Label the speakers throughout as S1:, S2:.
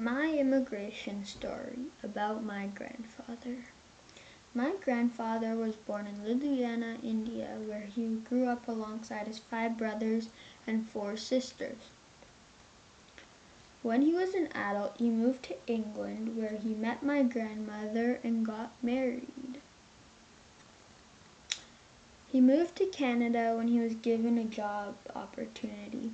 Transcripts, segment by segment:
S1: My immigration story about my grandfather. My grandfather was born in Ludhiana, India, where he grew up alongside his five brothers and four sisters. When he was an adult, he moved to England, where he met my grandmother and got married. He moved to Canada when he was given a job opportunity.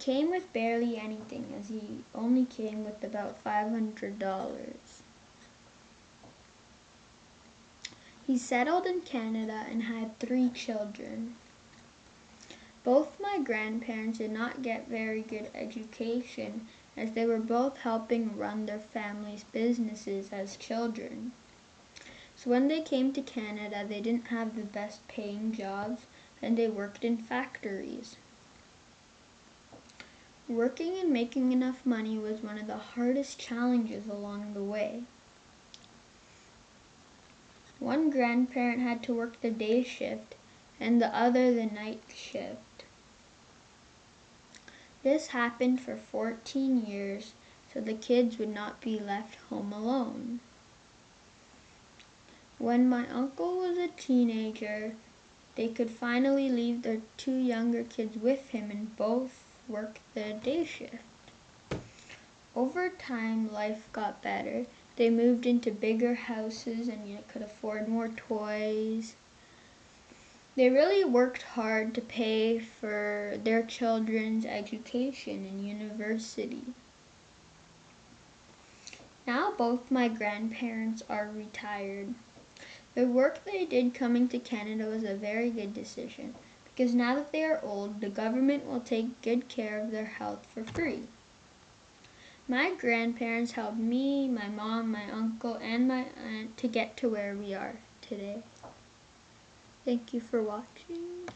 S1: Came with barely anything as he only came with about $500. He settled in Canada and had three children. Both my grandparents did not get very good education as they were both helping run their families' businesses as children. So when they came to Canada, they didn't have the best paying jobs and they worked in factories. Working and making enough money was one of the hardest challenges along the way. One grandparent had to work the day shift and the other the night shift. This happened for 14 years so the kids would not be left home alone. When my uncle was a teenager, they could finally leave their two younger kids with him and both work the day shift. Over time, life got better. They moved into bigger houses and you know, could afford more toys. They really worked hard to pay for their children's education and university. Now both my grandparents are retired. The work they did coming to Canada was a very good decision because now that they are old, the government will take good care of their health for free. My grandparents helped me, my mom, my uncle, and my aunt to get to where we are today. Thank you for watching.